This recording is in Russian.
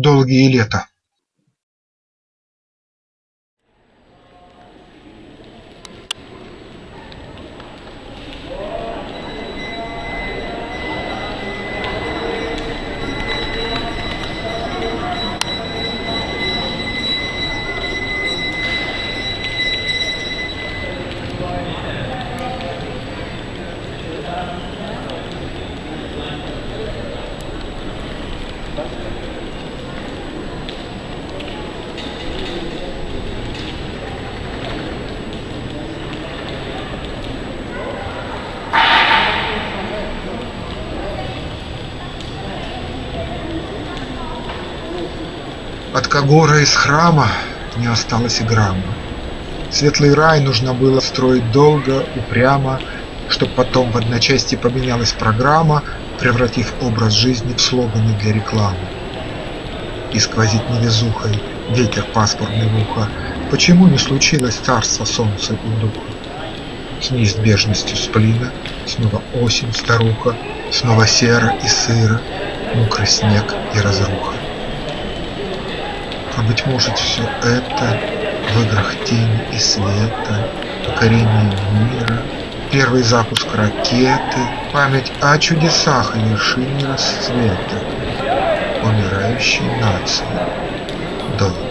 долгие лета. От Кагора из храма не осталось и грамма. Светлый рай нужно было строить долго, упрямо, Чтоб потом в одночасье поменялась программа, Превратив образ жизни в слоганы для рекламы. И сквозит невезухой ветер пасмурный в ухо, Почему не случилось царство солнца и духа? С неизбежностью сплина снова осень, старуха, Снова серо и сыро, мокрый снег и разруха. А быть может все это в играх тени и света, Покорение мира, первый запуск ракеты, Память о чудесах и вершине расцвета, Умирающей нации долг.